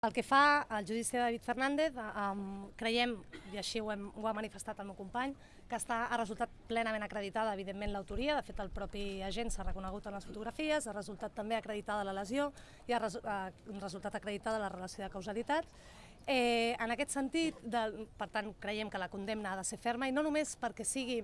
El que fa al judici de David Fernández, creiem, i així ho, hem, ho ha manifestat el meu company, que està, ha resultat plenament acreditada, evidentment, l'autoria. De fet, el propi agent s'ha reconegut en les fotografies, ha resultat també acreditada la lesió i ha, ha resultat acreditada la relació de causalitat. Eh, en aquest sentit, de, per tant, creiem que la condemna ha de ser ferma i no només perquè sigui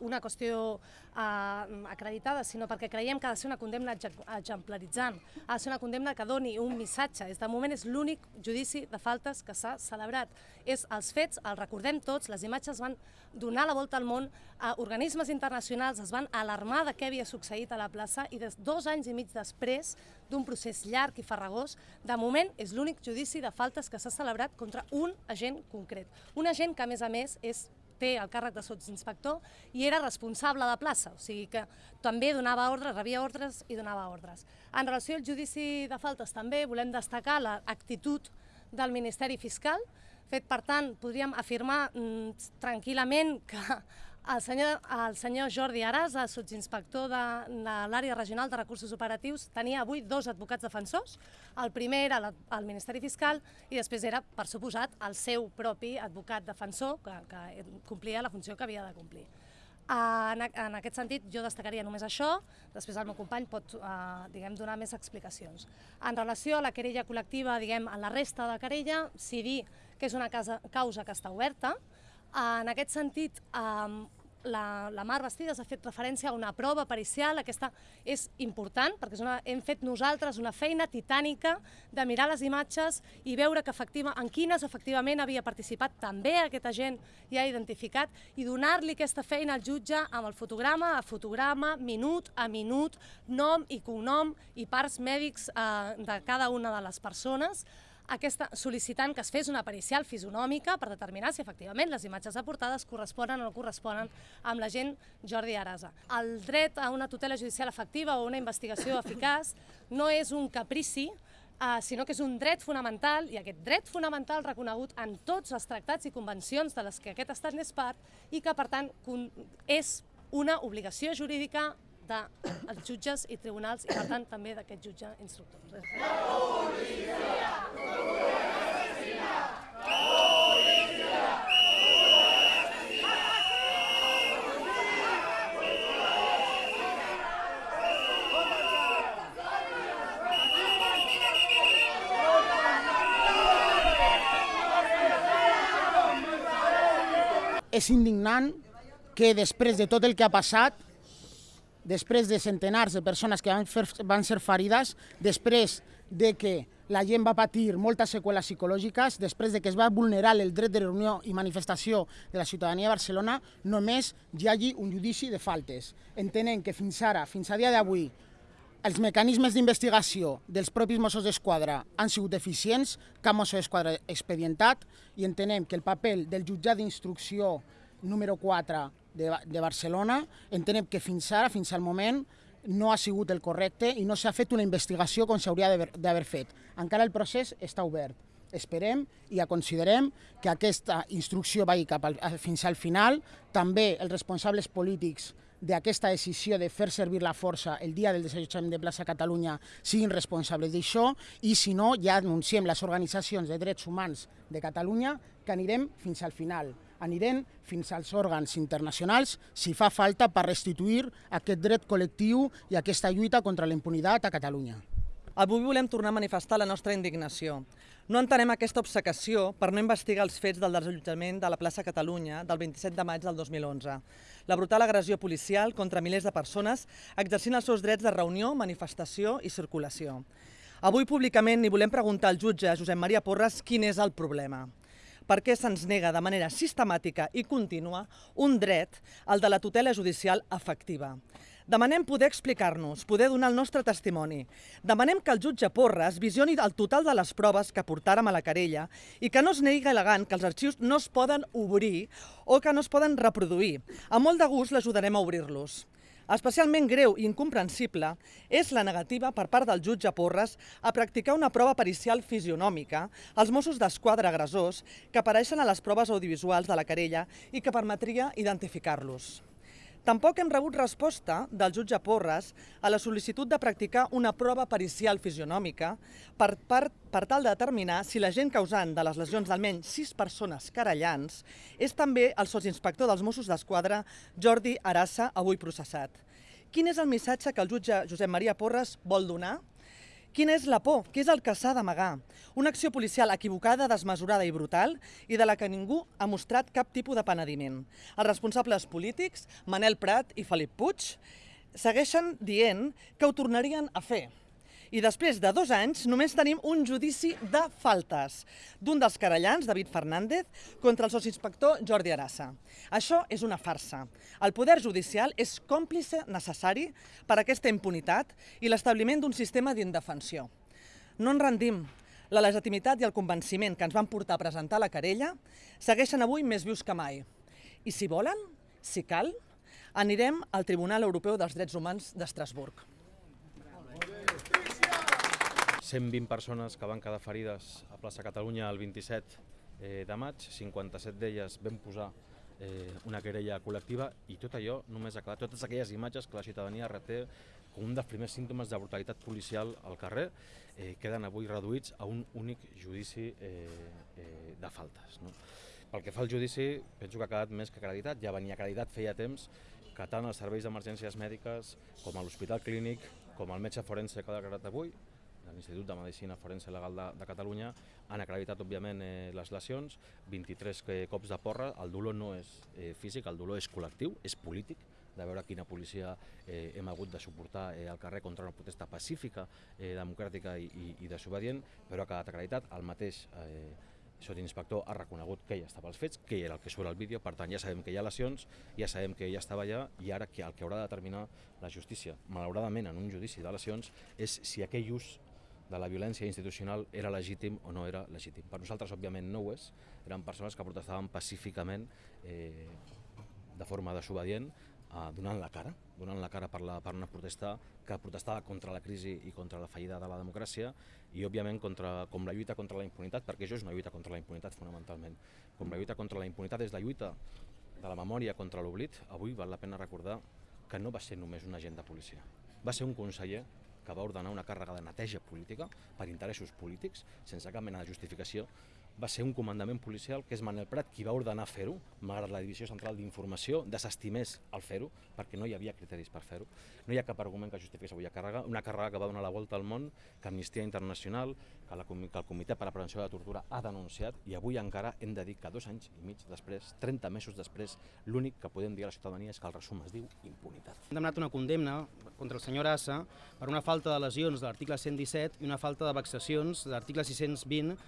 una qüestió uh, acreditada, sinó perquè creiem que ha de ser una condemna exemplaritzant, ha de ser una condemna que doni un missatge. És de moment és l'únic judici de faltes que s'ha celebrat. És els fets, els recordem tots, les imatges van donar la volta al món, organismes internacionals es van alarmar de què havia succeït a la plaça i des dos anys i mig després d'un procés llarg i farragós, de moment és l'únic judici de faltes que s'ha celebrat contra un agent concret. Un agent que, a més a més, és té el càrrec de sotsinspector i era responsable de plaça, o sigui que també donava ordres, rebia ordres i donava ordres. En relació al judici de faltes també volem destacar l'actitud del Ministeri Fiscal, fet per tant podríem afirmar mm, tranquil·lament que el senyor, el senyor Jordi Arasa, sotsinspector de, de l'àrea regional de recursos operatius, tenia avui dos advocats defensors. El primer era el Ministeri Fiscal i després era, per suposat, el seu propi advocat defensor, que, que complia la funció que havia de complir. En, en aquest sentit, jo destacaria només això, després el meu company pot eh, diguem, donar més explicacions. En relació a la querella col·lectiva, diguem, a la resta de querella, sí dir que és una casa, causa que està oberta, en aquest sentit, la, la Mar Bastides ha fet referència a una prova pericial, aquesta és important perquè és una, hem fet nosaltres una feina titànica de mirar les imatges i veure que efectiva, en quines efectivament havia participat també aquest agent ha identificat i donar-li aquesta feina al jutge amb el fotograma a fotograma, minut a minut, nom i cognom i parts mèdics eh, de cada una de les persones aquesta, sol·licitant que es fes una pericial fisonòmica per determinar si efectivament les imatges aportades corresponen o no corresponen amb la gent Jordi Arasa. El dret a una tutela judicial efectiva o una investigació eficaç no és un caprici, Uh, sinó que és un dret fonamental, i aquest dret fonamental reconegut en tots els tractats i convencions de les que aquest estat n'és part, i que, per tant, és una obligació jurídica dels jutges i tribunals, i per tant també d'aquest jutge instructor. És indignant que després de tot el que ha passat, després de centenars de persones que van, fer, van ser ferides, després de que la gent va patir moltes seqüeles psicològiques, després de que es va vulnerar el dret de reunió i manifestació de la ciutadania de Barcelona, només hi hagi un judici de faltes. Entenem que fins ara, fins a dia d'avui, els mecanismes d'investigació dels propis Mossos d'Esquadra han sigut eficients, cap Mosso d'Esquadra expedientat, i entenem que el paper del jutjat d'instrucció número 4 de, de Barcelona, entenem que fins ara, fins al moment, no ha sigut el correcte i no s'ha fet una investigació com s'hauria d'haver fet. Encara el procés està obert. Esperem i considerem que aquesta instrucció vagi cap al, fins al final. També els responsables polítics d'aquesta decisió de fer servir la força el dia del desallotjament de plaça Catalunya siguin responsables d'això i si no ja anunciem les organitzacions de drets humans de Catalunya que anirem fins al final, anirem fins als òrgans internacionals si fa falta per restituir aquest dret col·lectiu i aquesta lluita contra la impunitat a Catalunya. Avui volem tornar a manifestar la nostra indignació. No entenem aquesta obsecació per no investigar els fets del desallotjament de la plaça Catalunya del 27 de maig del 2011. La brutal agressió policial contra milers de persones exercint els seus drets de reunió, manifestació i circulació. Avui públicament ni volem preguntar al jutge Josep Maria Porres quin és el problema per què se'ns nega de manera sistemàtica i contínua un dret, el de la tutela judicial efectiva. Demanem poder explicar-nos, poder donar el nostre testimoni. Demanem que el jutge Porres visioni el total de les proves que portàrem a la querella i que no es negui elegant que els arxius no es poden obrir o que no es poden reproduir. A molt de gust l'ajudarem a obrir-los. Especialment greu i incomprensible és la negativa per part del jutge Porres a practicar una prova pericial fisionòmica als Mossos d'Esquadra agressors que apareixen a les proves audiovisuals de la querella i que permetria identificar-los. Tampoc hem rebut resposta del jutge Porres a la sol·licitud de practicar una prova pericial fisionòmica per, per, per tal de determinar si l'agent causant de les lesions d'almenys sis persones querellants és també el sotsinspector dels Mossos d'Esquadra Jordi Arassa, avui processat. Quin és el missatge que el jutge Josep Maria Porres vol donar? Quina és la por? Què és el que s'ha d'amagar? Una acció policial equivocada, desmesurada i brutal i de la que ningú ha mostrat cap tipus de penediment. Els responsables polítics, Manel Prat i Felip Puig, segueixen dient que ho tornarien a fer. I després de dos anys només tenim un judici de faltes d'un dels querellants, David Fernández, contra el sotsinspector Jordi Arassa. Això és una farsa. El poder judicial és còmplice necessari per a aquesta impunitat i l'establiment d'un sistema d'indefensió. No ens rendim. La legitimitat i el convenciment que ens van portar a presentar la querella segueixen avui més vius que mai. I si volen, si cal, anirem al Tribunal Europeu dels Drets Humans d'Estrasburg. 120 persones que van quedar ferides a plaça Catalunya el 27 eh, de maig, 57 d'elles vam posar eh, una querella col·lectiva i tot allò només ha quedat, totes aquelles imatges que la ciutadania reté com un dels primers símptomes de brutalitat policial al carrer eh, queden avui reduïts a un únic judici eh, eh, de faltes. No? Pel que fa al judici, penso que ha quedat més que acreditat, ja venia acreditat feia temps que tant els serveis d'emergències mèdiques com a l'Hospital Clínic com el metge forense que ha declarat avui de l'Institut de Medicina Forense Legal de, de Catalunya han acreditat, òbviament, eh, les lesions, 23 eh, cops de porra, el dolor no és eh, físic, el dolor és col·lectiu, és polític, de veure quina policia eh, hem hagut de suportar eh, al carrer contra una protesta pacífica, eh, democràtica i, i, i desobedient, però ha quedat acreditat. El mateix eh, sotsinspector ha reconegut que ell estava als fets, que era el que surt al vídeo, per tant ja sabem que hi ha lesions, ja sabem que ell estava allà i ara que el que haurà de determinar la justícia, malauradament en un judici de lesions, és si aquell ús de la violència institucional era legítim o no era legítim. Per nosaltres, òbviament, no ho és. Eren persones que protestaven pacíficament, eh, de forma desobedient, eh, donant la cara, donant la cara per, la, per una protesta que protestava contra la crisi i contra la fallida de la democràcia i, òbviament, contra, com la lluita contra la impunitat, perquè això és una lluita contra la impunitat, fonamentalment. Com la lluita contra la impunitat és la lluita de la memòria contra l'oblit, avui val la pena recordar que no va ser només un agent de policia. Va ser un conseller que va ordenar una càrrega de neteja política per interessos polítics, sense cap mena de justificació, va ser un comandament policial que és Manel Prat qui va ordenar fer-ho, malgrat la Divisió Central d'Informació desestimés el fer-ho, perquè no hi havia criteris per fer-ho. No hi ha cap argument que justifiqués avui càrrega, una càrrega que va donar la volta al món, que Amnistia Internacional, que, la, que el Comitè per a la Prevenció de la Tortura ha denunciat, i avui encara hem de dir que dos anys i mig després, 30 mesos després, l'únic que podem dir a la ciutadania és que el resum es diu impunitat. Hem demanat una condemna contra el senyor Assa per una falta de lesions de l'article 117 i una falta de vexacions de l'article 620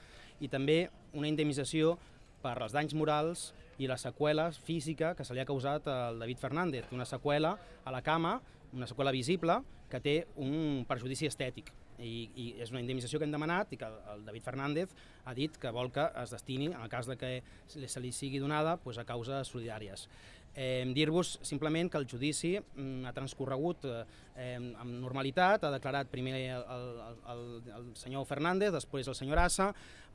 i també una indemnització per els danys morals i la seqüela física que se li ha causat al David Fernández, una seqüela a la cama, una seqüela visible que té un perjudici estètic. I, i és una indemnització que hem demanat i que el David Fernández ha dit que vol que es destini, en el cas de que se li sigui donada, pues, a causes solidàries. Eh, Dir-vos simplement que el judici mm, ha transcorregut eh, amb normalitat, ha declarat primer el, el, el, senyor Fernández, després el senyor Assa,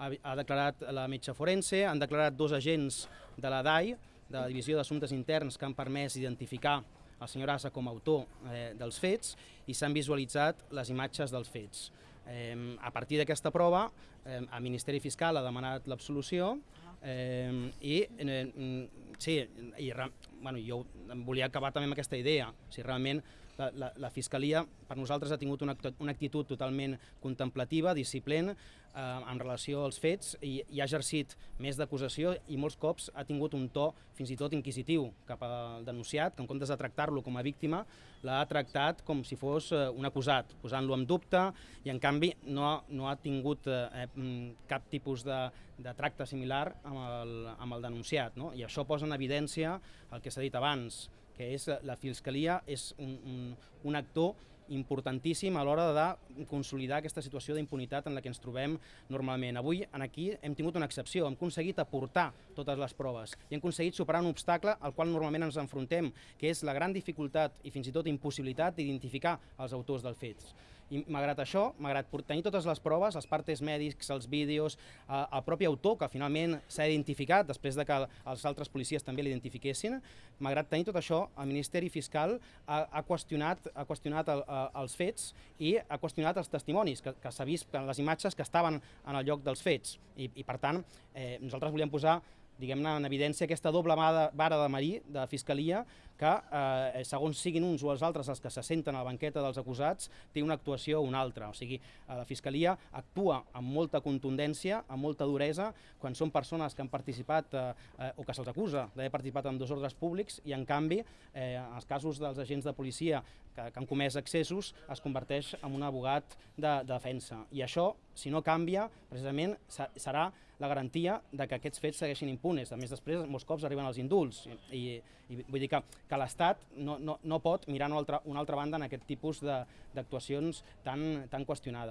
ha, ha declarat la metge forense, han declarat dos agents de la DAI, de la Divisió d'Assumptes Interns, que han permès identificar el senyor Assa com a autor eh, dels fets i s'han visualitzat les imatges dels fets. Eh, a partir d'aquesta prova, eh, el Ministeri Fiscal ha demanat l'absolució eh, i eh, sí, i, bueno, jo volia acabar també amb aquesta idea, si realment la, la, la Fiscalia per nosaltres ha tingut una, una actitud totalment contemplativa, disciplent, eh, en relació als fets i, i ha exercit més d'acusació i molts cops ha tingut un to fins i tot inquisitiu cap al denunciat, que en comptes de tractar-lo com a víctima l'ha tractat com si fos eh, un acusat, posant-lo en dubte i en canvi no no ha tingut eh, mm, cap tipus de, de tracte similar amb el, amb el denunciat. No? I això posa en evidència el que s'ha dit abans, que és la Fiscalia és un, un, un actor importantíssim a l'hora de consolidar aquesta situació d'impunitat en la que ens trobem normalment. Avui en aquí hem tingut una excepció, hem aconseguit aportar totes les proves i hem aconseguit superar un obstacle al qual normalment ens enfrontem, que és la gran dificultat i fins i tot impossibilitat d'identificar els autors dels fets. I malgrat això, malgrat tenir totes les proves, els partes mèdics, els vídeos, eh, el propi autor, que finalment s'ha identificat després de que els altres policies també l'identifiquessin, malgrat tenir tot això, el Ministeri Fiscal ha, ha qüestionat, ha qüestionat el, eh, els fets i ha qüestionat els testimonis, que, que s'ha vist en les imatges que estaven en el lloc dels fets. I, i per tant, eh, nosaltres volíem posar diguem-ne, en evidència aquesta doble vara de marí de Fiscalia que, eh, segons siguin uns o els altres els que se senten a la banqueta dels acusats, té una actuació o una altra. O sigui, eh, la Fiscalia actua amb molta contundència, amb molta duresa, quan són persones que han participat eh, eh, o que se'ls acusa d'haver participat en desordres públics i, en canvi, eh, en els casos dels agents de policia que, que han comès excessos, es converteix en un abogat de, de defensa. I això, si no canvia, precisament se- serà la garantia de que aquests fets segueixin impunes. A més, després, molts cops arriben els indults. I, i vull dir que, que l'Estat no, no, no pot mirar una altra, una altra banda en aquest tipus d'actuacions tan, tan qüestionades.